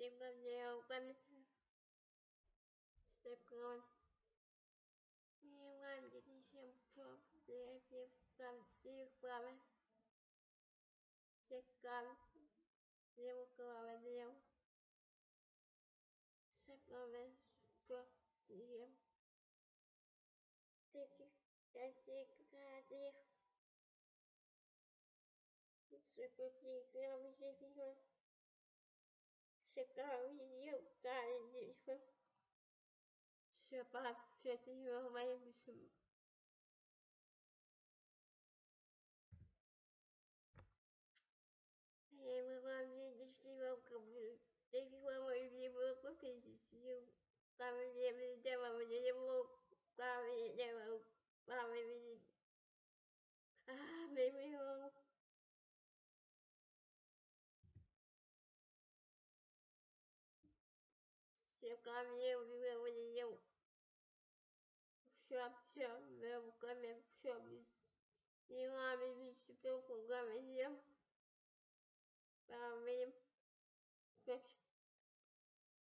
Типа комиссия. Стакан. Не ладно, чем что, третий, там, типа, стакан. Левый лев. Стакан, третий, третий. Секретарь, я каждый. Шапат, все это его моим Я мы вам не вам его купить. Там я видела, câmbio, meu olhão. Shop, shop, meu câmbio, shop. E um amigo, estou com câmbio.